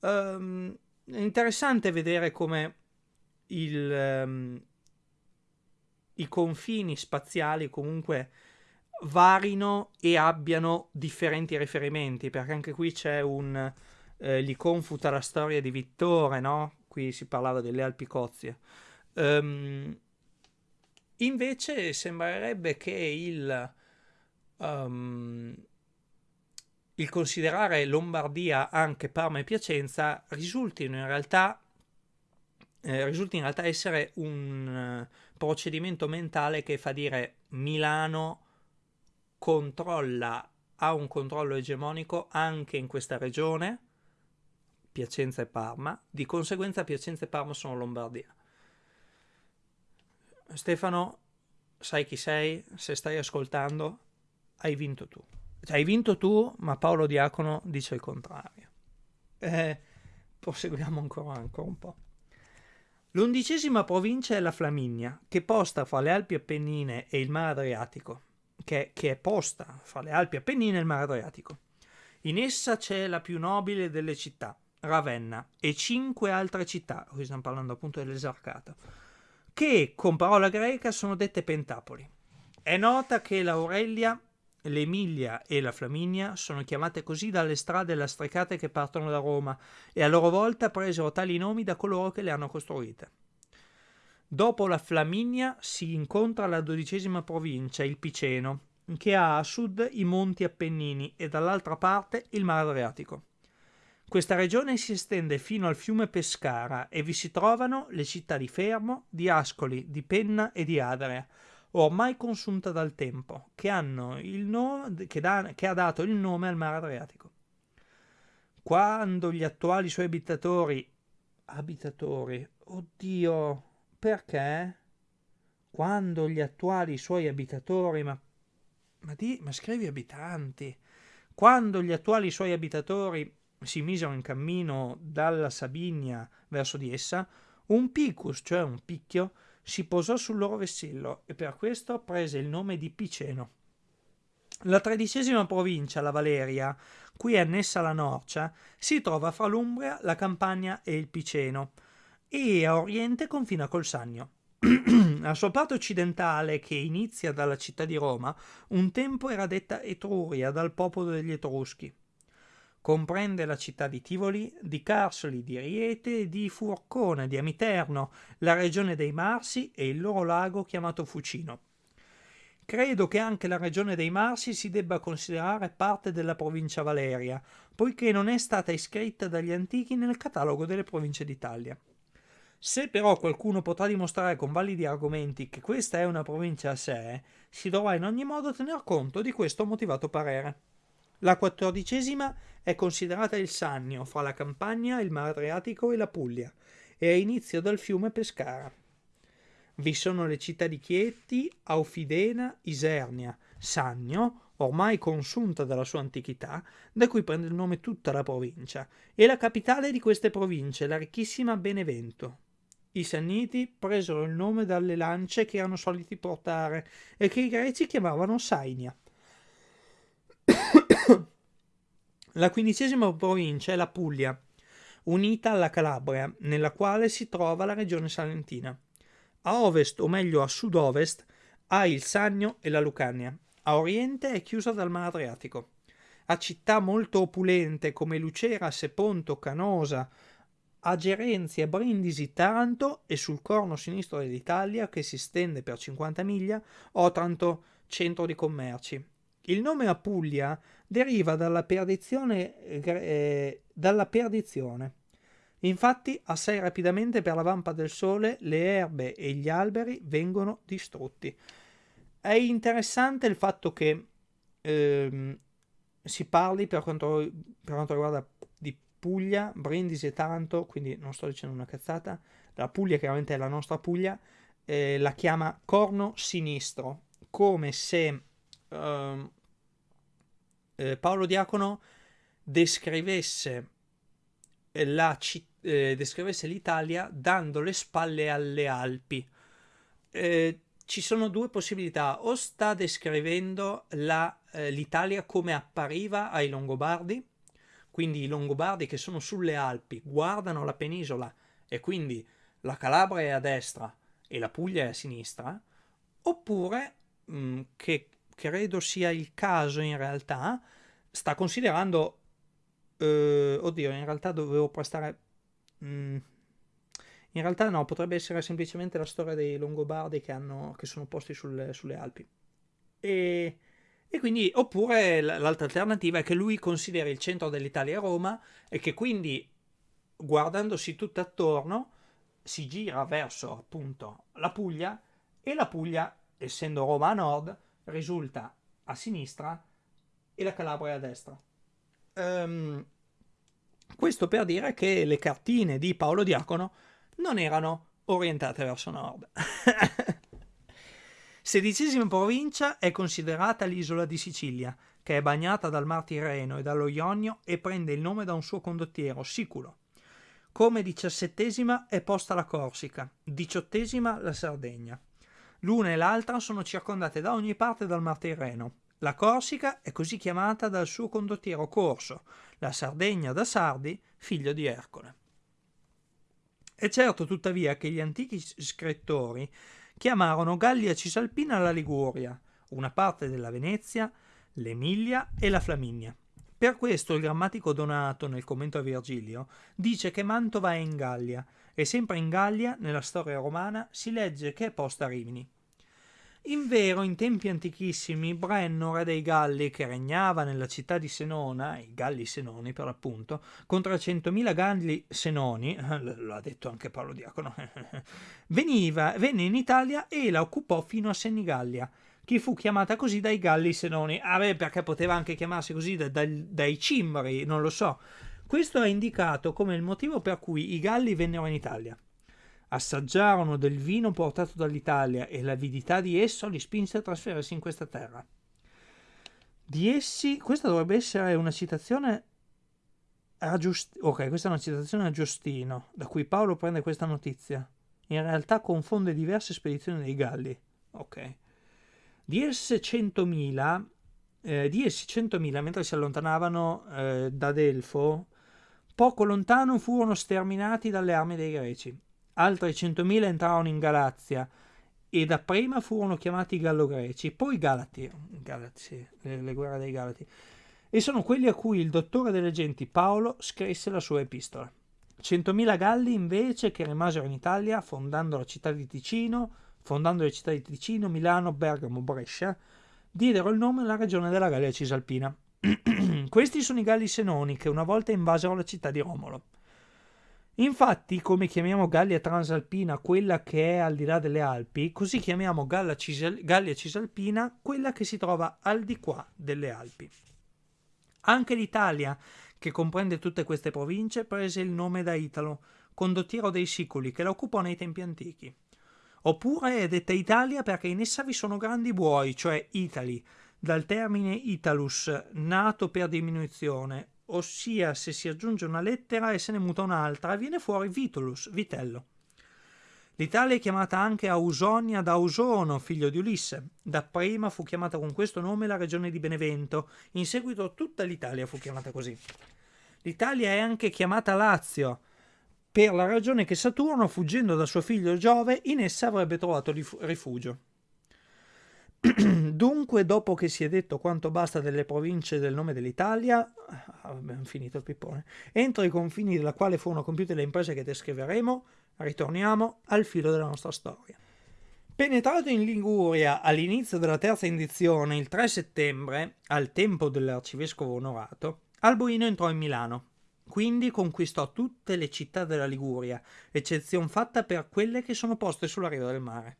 A: Um, è interessante vedere come il, um, i confini spaziali comunque varino e abbiano differenti riferimenti, perché anche qui c'è un, eh, gli confuta la storia di Vittore, no? Qui si parlava delle Alpi Cozie. Um, invece sembrerebbe che il, um, il considerare Lombardia anche Parma e Piacenza risultino in realtà eh, risulta in realtà essere un uh, procedimento mentale che fa dire Milano controlla, ha un controllo egemonico anche in questa regione, Piacenza e Parma, di conseguenza Piacenza e Parma sono Lombardia. Stefano, sai chi sei? Se stai ascoltando, hai vinto tu. Cioè, hai vinto tu, ma Paolo Diacono dice il contrario. Eh, proseguiamo ancora, ancora un po'. L'undicesima provincia è la Flaminia, che posta fra le Alpi Appennine e il Mar Adriatico, che, che è posta fra le Alpi Appennine e il Mar Adriatico. In essa c'è la più nobile delle città, Ravenna, e cinque altre città, qui stiamo parlando appunto dell'esarcato, che con parola greca sono dette pentapoli. È nota che l'Aurelia, l'Emilia e la Flaminia sono chiamate così dalle strade lastricate che partono da Roma e a loro volta presero tali nomi da coloro che le hanno costruite. Dopo la Flaminia si incontra la dodicesima provincia, il Piceno, che ha a sud i monti Appennini e dall'altra parte il Mar Adriatico. Questa regione si estende fino al fiume Pescara e vi si trovano le città di Fermo, di Ascoli, di Penna e di Adria, ormai consunta dal tempo, che, nome, che, da, che ha dato il nome al mare Adriatico. Quando gli attuali suoi abitatori... Abitatori? Oddio, perché? Quando gli attuali suoi abitatori... Ma, ma, di, ma scrivi abitanti. Quando gli attuali suoi abitatori si misero in cammino dalla Sabinia verso di essa, un picus, cioè un picchio, si posò sul loro vessillo e per questo prese il nome di Piceno. La tredicesima provincia, la Valeria, cui è annessa la Norcia, si trova fra l'Umbria, la Campania e il Piceno, e a oriente confina col Sannio. la sua parte occidentale, che inizia dalla città di Roma, un tempo era detta Etruria dal popolo degli Etruschi. Comprende la città di Tivoli, di Carsoli, di Riete, di Furcone, di Amiterno, la regione dei Marsi e il loro lago chiamato Fucino. Credo che anche la regione dei Marsi si debba considerare parte della provincia Valeria, poiché non è stata iscritta dagli antichi nel catalogo delle province d'Italia. Se però qualcuno potrà dimostrare con validi argomenti che questa è una provincia a sé, si dovrà in ogni modo tener conto di questo motivato parere. La quattordicesima è considerata il Sannio fra la Campania, il Mar Adriatico e la Puglia e ha inizio dal fiume Pescara. Vi sono le città di Chieti, Aufidena, Isernia, Sannio, ormai consunta dalla sua antichità, da cui prende il nome tutta la provincia, e la capitale di queste province, la ricchissima Benevento. I Sanniti presero il nome dalle lance che erano soliti portare e che i greci chiamavano Sainia. La quindicesima provincia è la Puglia, unita alla Calabria, nella quale si trova la regione salentina. A ovest, o meglio a sud-ovest, ha il Sannio e la Lucania. A oriente è chiusa dal Mar Adriatico. Ha città molto opulente come Lucera, Seponto, Canosa, a Gerenzia, Brindisi, Taranto e sul corno sinistro dell'Italia, che si stende per 50 miglia, Otranto, centro di commerci. Il nome Apulia deriva dalla perdizione, eh, dalla perdizione. Infatti, assai rapidamente per la vampa del sole le erbe e gli alberi vengono distrutti. È interessante il fatto che ehm, si parli per quanto, per quanto riguarda di Puglia, Brindisi e Taranto, quindi non sto dicendo una cazzata, la Puglia chiaramente è la nostra Puglia, eh, la chiama corno sinistro, come se uh, eh, Paolo Diacono descrivesse, la, eh, descrivesse l'Italia dando le spalle alle Alpi. Eh, ci sono due possibilità, o sta descrivendo eh, l'Italia come appariva ai Longobardi, quindi i Longobardi che sono sulle Alpi guardano la penisola e quindi la Calabria è a destra e la Puglia è a sinistra, oppure mh, che credo sia il caso in realtà, sta considerando... Eh, oddio, in realtà dovevo prestare... Mm, in realtà no, potrebbe essere semplicemente la storia dei Longobardi che, hanno, che sono posti sulle, sulle Alpi. E, e, quindi, oppure l'altra alternativa è che lui consideri il centro dell'Italia Roma e che quindi, guardandosi tutto attorno, si gira verso appunto la Puglia e la Puglia, essendo Roma a nord, risulta a sinistra e la Calabria a destra. Um, questo per dire che le cartine di Paolo Diacono non erano orientate verso nord. Sedicesima provincia è considerata l'isola di Sicilia, che è bagnata dal Mar Tirreno e dallo Ionio e prende il nome da un suo condottiero, Siculo. Come diciassettesima è posta la Corsica, diciottesima la Sardegna. L'una e l'altra sono circondate da ogni parte dal Mar Tirreno. La Corsica è così chiamata dal suo condottiero Corso, la Sardegna da Sardi, figlio di Ercole. È certo tuttavia che gli antichi scrittori chiamarono Gallia Cisalpina la Liguria, una parte della Venezia, l'Emilia e la Flaminia. Per questo il grammatico Donato, nel commento a Virgilio, dice che Mantova è in Gallia, e sempre in Gallia, nella storia romana, si legge che è posta a Rimini. In vero, in tempi antichissimi, Brenno, re dei Galli, che regnava nella città di Senona, i Galli Senoni per l'appunto, con 300.000 Galli Senoni, l'ha detto anche Paolo Diacono, veniva, venne in Italia e la occupò fino a Senigallia, che fu chiamata così dai Galli Senoni. Ah beh, perché poteva anche chiamarsi così da, da, dai Cimbri, non lo so. Questo è indicato come il motivo per cui i Galli vennero in Italia assaggiarono del vino portato dall'Italia e l'avidità di esso li spinse a trasferirsi in questa terra. Di essi, questa dovrebbe essere una citazione a Giust- ok, questa è una citazione a Giustino, da cui Paolo prende questa notizia. In realtà confonde diverse spedizioni dei Galli. Ok. Di essi 100.000, eh, di essi 100.000 mentre si allontanavano eh, da Delfo, poco lontano furono sterminati dalle armi dei Greci. Altri 100.000 entrarono in Galazia e dapprima furono chiamati Gallo-Greci, poi Galati, Galati le, le guerre dei Galati, e sono quelli a cui il dottore delle genti Paolo scrisse la sua epistola. 100.000 Galli invece che rimasero in Italia fondando la città di Ticino, fondando le città di Ticino, Milano, Bergamo, Brescia, diedero il nome alla regione della Gallia Cisalpina. Questi sono i Galli Senoni che una volta invasero la città di Romolo. Infatti, come chiamiamo Gallia Transalpina quella che è al di là delle Alpi, così chiamiamo Cisal- Gallia Cisalpina quella che si trova al di qua delle Alpi. Anche l'Italia, che comprende tutte queste province, prese il nome da Italo, condottiero dei Siculi, che la occupò nei tempi antichi. Oppure è detta Italia perché in essa vi sono grandi buoi, cioè Itali, dal termine Italus, nato per diminuzione, ossia se si aggiunge una lettera e se ne muta un'altra, viene fuori Vitulus, vitello. L'Italia è chiamata anche Ausonia da Ausono, figlio di Ulisse. Dapprima fu chiamata con questo nome la regione di Benevento, in seguito tutta l'Italia fu chiamata così. L'Italia è anche chiamata Lazio, per la ragione che Saturno, fuggendo da suo figlio Giove, in essa avrebbe trovato rifugio. Dunque, dopo che si è detto quanto basta delle province del nome dell'Italia, ah, abbiamo finito il pippone, entro i confini della quale furono compiute le imprese che descriveremo, ritorniamo al filo della nostra storia. Penetrato in Liguria all'inizio della terza indizione, il 3 settembre, al tempo dell'arcivescovo onorato, Alboino entrò in Milano. Quindi conquistò tutte le città della Liguria, eccezion fatta per quelle che sono poste sulla riva del mare.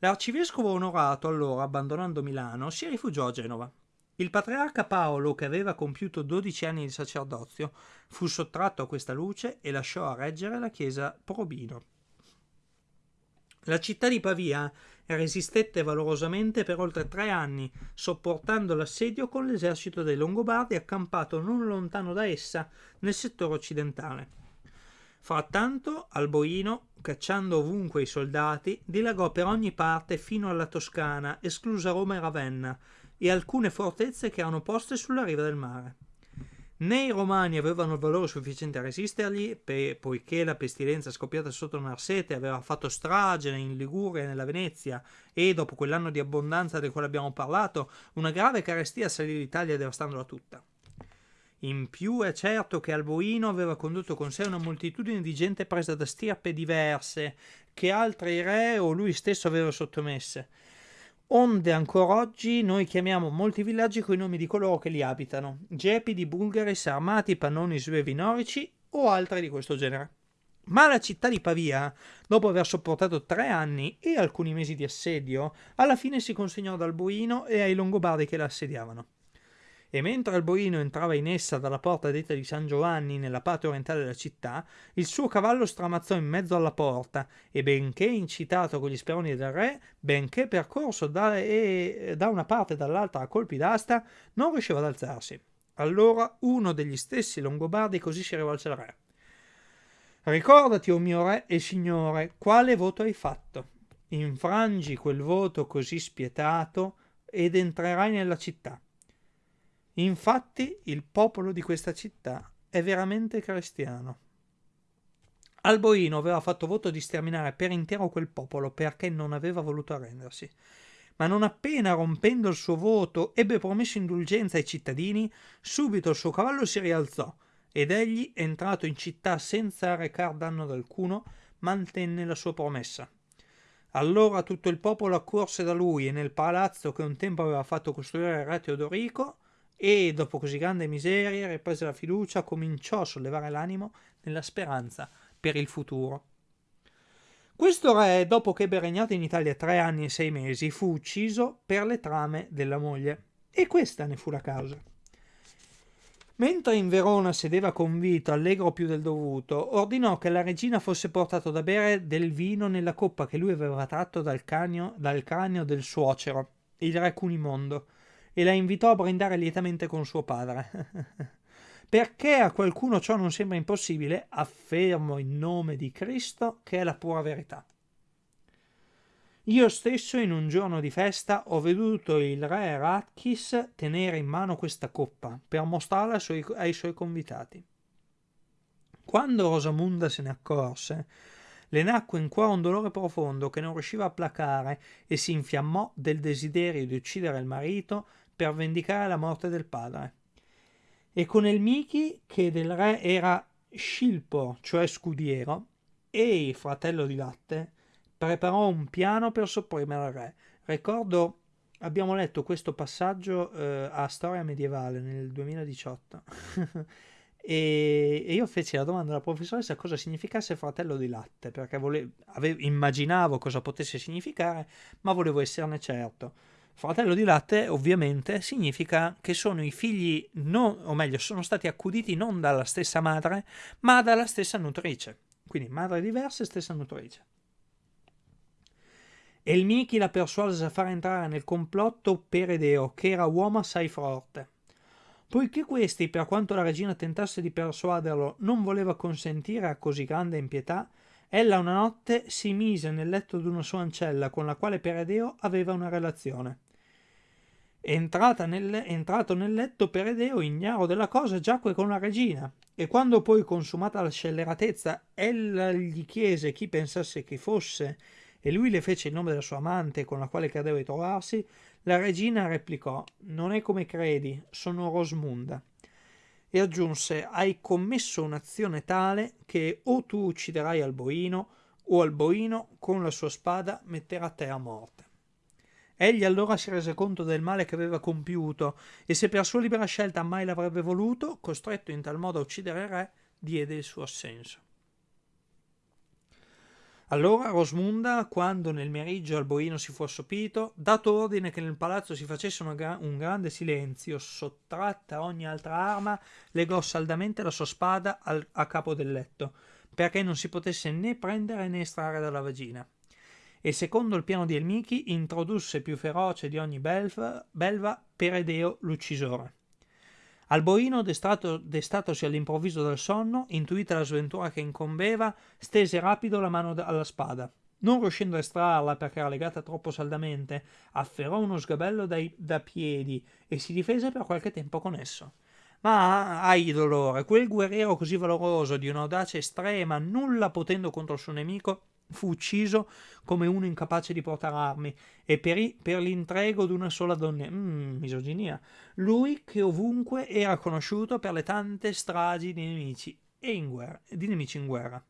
A: L'arcivescovo onorato allora, abbandonando Milano, si rifugiò a Genova. Il patriarca Paolo, che aveva compiuto 12 anni di sacerdozio, fu sottratto a questa luce e lasciò a reggere la chiesa Probino. La città di Pavia resistette valorosamente per oltre tre anni, sopportando l'assedio con l'esercito dei Longobardi accampato non lontano da essa nel settore occidentale. Frattanto Alboino, cacciando ovunque i soldati, dilagò per ogni parte fino alla Toscana, esclusa Roma e Ravenna, e alcune fortezze che erano poste sulla riva del mare. Né i romani avevano il valore sufficiente a resistergli, poiché la pestilenza scoppiata sotto Narsete aveva fatto strage in Liguria e nella Venezia, e dopo quell'anno di abbondanza del quale abbiamo parlato, una grave carestia salì l'Italia devastandola tutta. In più è certo che Alboino aveva condotto con sé una moltitudine di gente presa da stirpe diverse, che altri re o lui stesso aveva sottomesse. Onde ancora oggi noi chiamiamo molti villaggi coi nomi di coloro che li abitano, gepidi, bulgari, sarmati, pannoni, svevi, norici o altri di questo genere. Ma la città di Pavia, dopo aver sopportato tre anni e alcuni mesi di assedio, alla fine si consegnò ad Alboino e ai Longobardi che la assediavano. E mentre Alboino entrava in essa dalla porta detta di San Giovanni nella parte orientale della città, il suo cavallo stramazzò in mezzo alla porta e benché incitato con gli speroni del re, benché percorso da, e, da una parte e dall'altra a colpi d'asta, non riusciva ad alzarsi. Allora uno degli stessi Longobardi così si rivolse al re. Ricordati, o oh mio re e signore, quale voto hai fatto. Infrangi quel voto così spietato ed entrerai nella città. Infatti il popolo di questa città è veramente cristiano. Alboino aveva fatto voto di sterminare per intero quel popolo perché non aveva voluto arrendersi. Ma non appena rompendo il suo voto ebbe promesso indulgenza ai cittadini, subito il suo cavallo si rialzò ed egli, entrato in città senza recar danno ad alcuno, mantenne la sua promessa. Allora tutto il popolo accorse da lui e nel palazzo che un tempo aveva fatto costruire il re Teodorico, e dopo così grande miseria, riprese la fiducia, cominciò a sollevare l'animo nella speranza per il futuro. Questo re, dopo che ebbe regnato in Italia tre anni e sei mesi, fu ucciso per le trame della moglie. E questa ne fu la causa. Mentre in Verona sedeva convito, allegro più del dovuto, ordinò che la regina fosse portato da bere del vino nella coppa che lui aveva tratto dal, canio, dal cranio del suocero, il re Cunimondo, e la invitò a brindare lietamente con suo padre. Perché a qualcuno ciò non sembra impossibile, affermo in nome di Cristo che è la pura verità. Io stesso in un giorno di festa ho veduto il re Ratchis tenere in mano questa coppa per mostrarla ai suoi, ai suoi convitati. Quando Rosamunda se ne accorse, le nacque in cuore un dolore profondo che non riusciva a placare e si infiammò del desiderio di uccidere il marito per vendicare la morte del padre. E con il Miki, che del re era Scilpo, cioè scudiero, e fratello di latte, preparò un piano per sopprimere il re. Ricordo, abbiamo letto questo passaggio eh, a Storia Medievale nel 2018 e, e, io feci la domanda alla professoressa cosa significasse fratello di latte, perché volevo, avevo, immaginavo cosa potesse significare, ma volevo esserne certo. Fratello di latte ovviamente significa che sono i figli, non, o meglio, sono stati accuditi non dalla stessa madre, ma dalla stessa nutrice. Quindi madre diversa e stessa nutrice. E il Miki la persuase a far entrare nel complotto Peredeo, che era uomo assai forte. Poiché questi, per quanto la regina tentasse di persuaderlo, non voleva consentire a così grande impietà, ella una notte si mise nel letto d'una sua ancella con la quale Peredeo aveva una relazione. Nel, entrato nel letto Peredeo, ignaro della cosa, giacque con la regina, e quando poi consumata la scelleratezza, ella gli chiese chi pensasse che fosse e lui le fece il nome della sua amante con la quale credeva di trovarsi, la regina replicò Non è come credi, sono Rosmunda. E aggiunse Hai commesso un'azione tale che o tu ucciderai Alboino o Alboino con la sua spada metterà te a morte. Egli allora si rese conto del male che aveva compiuto e se per sua libera scelta mai l'avrebbe voluto, costretto in tal modo a uccidere il re, diede il suo assenso. Allora Rosmunda, quando nel meriggio Alboino si fu assopito, dato ordine che nel palazzo si facesse gra- un grande silenzio, sottratta ogni altra arma, legò saldamente la sua spada a capo del letto, perché non si potesse né prendere né estrarre dalla vagina. E secondo il piano di Elmichi introdusse più feroce di ogni belva, belva Peredeo l'uccisore. Alboino, destato, destatosi all'improvviso dal sonno, intuita la sventura che incombeva, stese rapido la mano alla spada. Non riuscendo a estrarla perché era legata troppo saldamente, afferrò uno sgabello dai, da piedi e si difese per qualche tempo con esso. Ma ai dolore, quel guerriero così valoroso, di un'audacia estrema, nulla potendo contro il suo nemico, fu ucciso come uno incapace di portare armi e perì per l'intrego di una sola donna. Mm, misoginia. Lui che ovunque era conosciuto per le tante stragi di nemici, guerra, di nemici in guerra.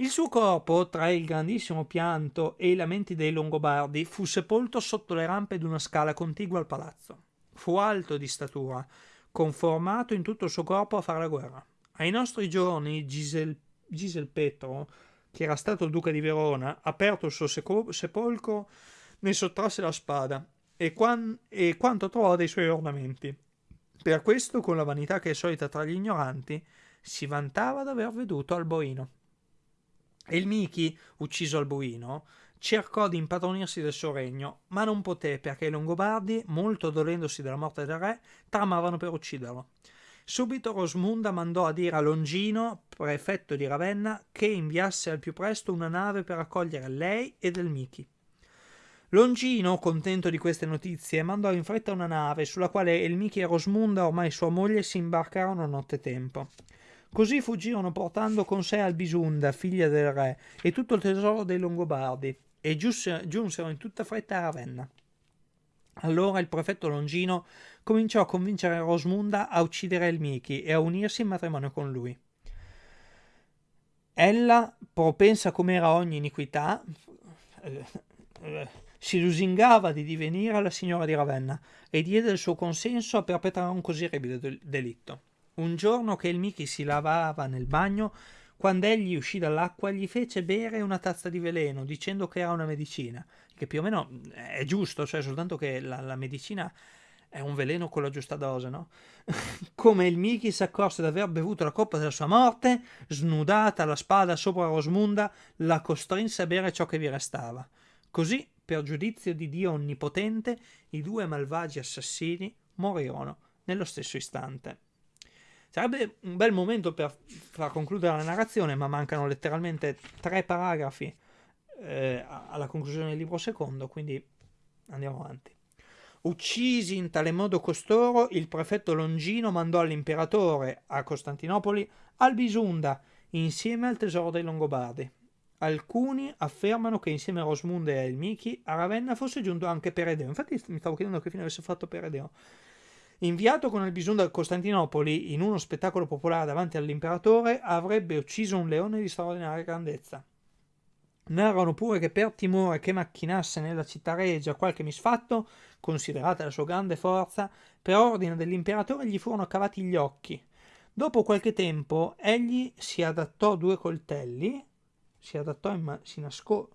A: Il suo corpo, tra il grandissimo pianto e i lamenti dei Longobardi, fu sepolto sotto le rampe di una scala contigua al palazzo. Fu alto di statura, conformato in tutto il suo corpo a fare la guerra. Ai nostri giorni Gisel Giselpetro, che era stato duca di Verona, aperto il suo sepolcro, ne sottrasse la spada e, quan- e quanto trovò dei suoi ornamenti. Per questo, con la vanità che è solita tra gli ignoranti, si vantava d'aver veduto Alboino. E il Michi, ucciso Alboino, cercò di impadronirsi del suo regno, ma non poté perché i Longobardi, molto dolendosi della morte del re, tramavano per ucciderlo. Subito Rosmunda mandò a dire a Longino, prefetto di Ravenna, che inviasse al più presto una nave per accogliere lei e del Michi. Longino, contento di queste notizie, mandò in fretta una nave sulla quale Elmichi e Rosmunda, ormai sua moglie, si imbarcarono nottetempo. Così fuggirono portando con sé Albisunda, figlia del re, e tutto il tesoro dei Longobardi, e giunsero in tutta fretta a Ravenna. Allora il prefetto Longino cominciò a convincere Rosmunda a uccidere Elmichi e a unirsi in matrimonio con lui. Ella, propensa come era ogni iniquità, eh, si lusingava di divenire la signora di Ravenna e diede il suo consenso a perpetrare un così orribile delitto. Un giorno che il Michi si lavava nel bagno, quando egli uscì dall'acqua, gli fece bere una tazza di veleno, dicendo che era una medicina, che più o meno è giusto, cioè soltanto che la, la medicina è un veleno con la giusta dose, no? Come il Michi si accorse di aver bevuto la coppa della sua morte, snudata la spada sopra Rosmunda, la costrinse a bere ciò che vi restava. Così per giudizio di Dio Onnipotente, i due malvagi assassini morirono nello stesso istante. Sarebbe un bel momento per far concludere la narrazione, ma mancano letteralmente tre paragrafi eh, alla conclusione del libro secondo, quindi andiamo avanti. Uccisi in tale modo costoro, il prefetto Longino mandò all'imperatore a Costantinopoli Albisunda insieme al tesoro dei Longobardi. Alcuni affermano che insieme a Rosmunde e a Elmichi a Ravenna fosse giunto anche Peredeo. Infatti mi stavo chiedendo che fine avesse fatto Peredeo. Inviato con il bisogno da Costantinopoli in uno spettacolo popolare davanti all'imperatore, avrebbe ucciso un leone di straordinaria grandezza. Narrano pure che per timore che macchinasse nella città regia qualche misfatto, considerata la sua grande forza, per ordine dell'imperatore gli furono cavati gli occhi. Dopo qualche tempo egli si adattò due coltelli si adattò in si nascò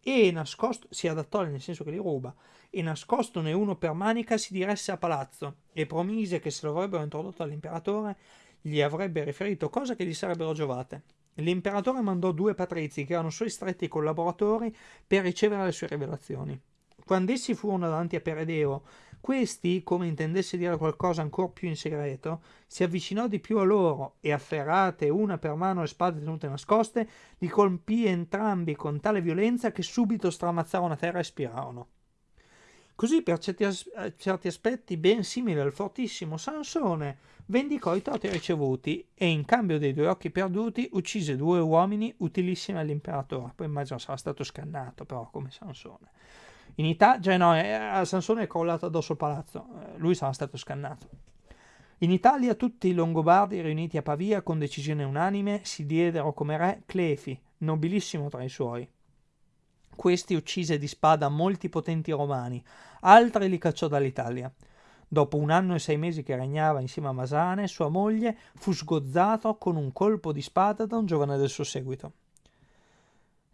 A: e nascosto si adattò nel senso che li ruba e nascostone uno per manica si diresse a palazzo e promise che se lo avrebbero introdotto all'imperatore gli avrebbe riferito cose che gli sarebbero giovate. L'imperatore mandò due patrizi che erano suoi stretti collaboratori per ricevere le sue rivelazioni. Quando essi furono davanti a Peredeo questi, come intendesse dire qualcosa ancora più in segreto, si avvicinò di più a loro e, afferrate una per mano le spade tenute nascoste, li colpì entrambi con tale violenza che subito stramazzarono a terra e spirarono. Così, per certi, as- eh, certi aspetti ben simile al fortissimo Sansone, vendicò i torti ricevuti e, in cambio dei due occhi perduti, uccise due uomini utilissimi all'imperatore. Poi immagino sarà stato scannato, però, come Sansone. In Italia, cioè no, a Sansone è crollato addosso il palazzo, eh, lui sarà stato scannato. In Italia tutti i Longobardi riuniti a Pavia con decisione unanime si diedero come re Clefi, nobilissimo tra i suoi. Questi uccise di spada molti potenti romani, altri li cacciò dall'Italia. Dopo un anno e sei mesi che regnava insieme a Masane, sua moglie fu sgozzato con un colpo di spada da un giovane del suo seguito.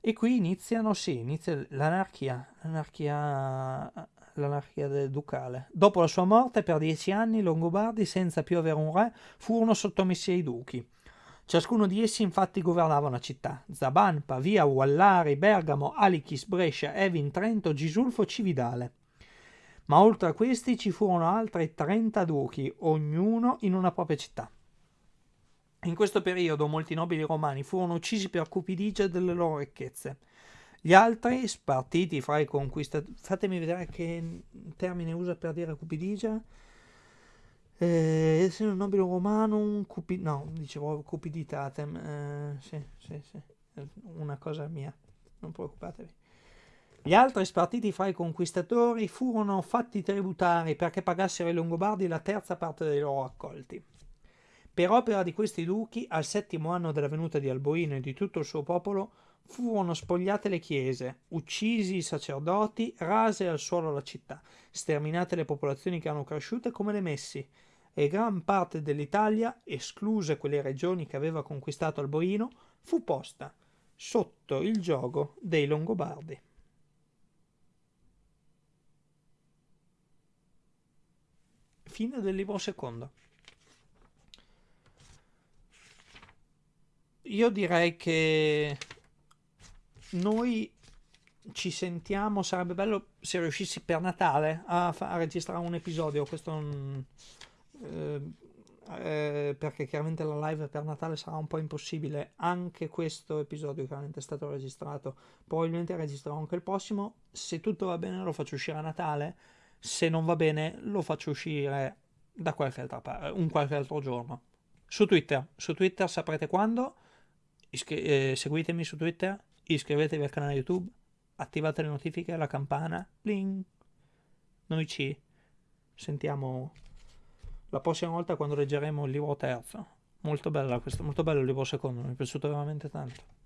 A: E qui iniziano, sì, inizia l'anarchia, l'anarchia, l'anarchia ducale. Dopo la sua morte, per dieci anni, i Longobardi, senza più avere un re, furono sottomessi ai duchi. Ciascuno di essi infatti governava una città. Zaban, Pavia, Wallari, Bergamo, Alichis, Brescia, Evin, Trento, Gisulfo, Cividale. Ma oltre a questi ci furono altri 30 duchi, ognuno in una propria città. In questo periodo molti nobili romani furono uccisi per cupidigia delle loro ricchezze. Gli altri, spartiti fra i conquistatori... Fatemi vedere che termine usa per dire cupidigia. Eh, essere un nobile romano, un cupi... No, dicevo cupiditatem. Eh, sì, sì, sì. Una cosa mia. Non preoccupatevi. Gli altri spartiti fra i conquistatori furono fatti tributari perché pagassero ai Longobardi la terza parte dei loro accolti. Per opera di questi duchi, al settimo anno della venuta di Alboino e di tutto il suo popolo, furono spogliate le chiese, uccisi i sacerdoti, rase al suolo la città, sterminate le popolazioni che erano cresciute come le messi, e gran parte dell'Italia, escluse quelle regioni che aveva conquistato Alboino, fu posta sotto il gioco dei Longobardi. Fine del libro secondo. Io direi che noi ci sentiamo, sarebbe bello se riuscissi per Natale a, a registrare un episodio, questo non, eh, eh, perché chiaramente la live per Natale sarà un po' impossibile, anche questo episodio chiaramente è stato registrato, probabilmente registrerò anche il prossimo, se tutto va bene lo faccio uscire a Natale, se non va bene lo faccio uscire da qualche altra parte, un qualche altro giorno. Su Twitter, su Twitter saprete quando, iscri- eh, seguitemi su Twitter, iscrivetevi al canale YouTube, attivate le notifiche, la campana, bling. Noi ci sentiamo la prossima volta quando leggeremo il libro terzo. Molto, bella questo, molto bello il libro secondo, mi è piaciuto veramente tanto.